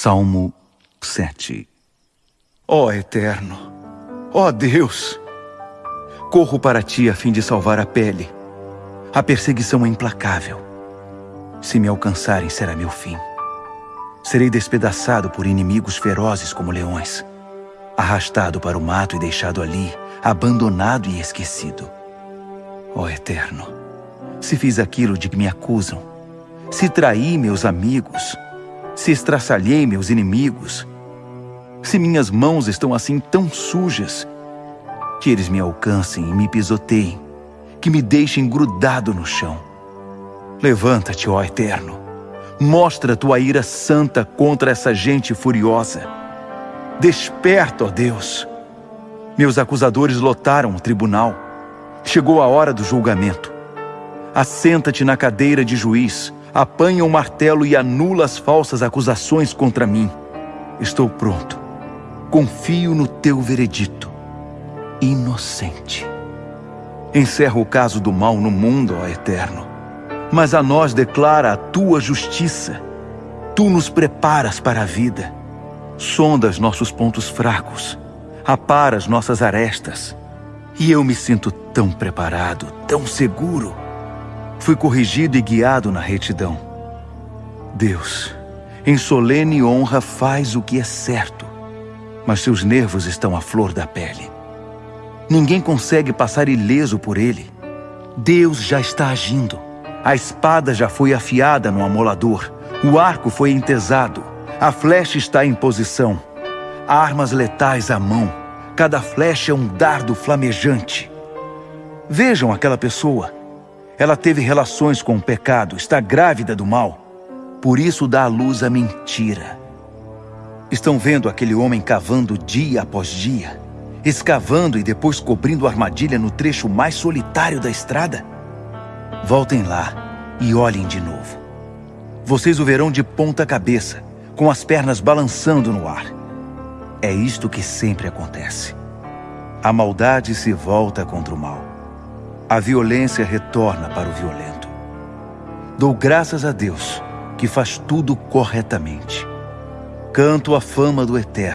Salmo 7 Ó Eterno, ó Deus, corro para ti a fim de salvar a pele. A perseguição é implacável. Se me alcançarem, será meu fim. Serei despedaçado por inimigos ferozes como leões, arrastado para o mato e deixado ali, abandonado e esquecido. Ó Eterno, se fiz aquilo de que me acusam, se traí meus amigos, se estraçalhei meus inimigos, se minhas mãos estão assim tão sujas, que eles me alcancem e me pisoteiem, que me deixem grudado no chão. Levanta-te, ó Eterno, mostra tua ira santa contra essa gente furiosa. Desperta, ó Deus. Meus acusadores lotaram o tribunal. Chegou a hora do julgamento. Assenta-te na cadeira de juiz, apanha o martelo e anula as falsas acusações contra mim. Estou pronto. Confio no teu veredito. Inocente. Encerra o caso do mal no mundo, ó Eterno. Mas a nós declara a tua justiça. Tu nos preparas para a vida. Sondas nossos pontos fracos. Aparas nossas arestas. E eu me sinto tão preparado, tão seguro. Fui corrigido e guiado na retidão. Deus, em solene honra, faz o que é certo, mas seus nervos estão à flor da pele. Ninguém consegue passar ileso por ele. Deus já está agindo. A espada já foi afiada no amolador. O arco foi entesado. A flecha está em posição. Armas letais à mão. Cada flecha é um dardo flamejante. Vejam aquela pessoa. Ela teve relações com o pecado, está grávida do mal. Por isso dá à luz a mentira. Estão vendo aquele homem cavando dia após dia, escavando e depois cobrindo armadilha no trecho mais solitário da estrada? Voltem lá e olhem de novo. Vocês o verão de ponta cabeça, com as pernas balançando no ar. É isto que sempre acontece. A maldade se volta contra o mal a violência retorna para o violento. Dou graças a Deus que faz tudo corretamente. Canto a fama do Eterno.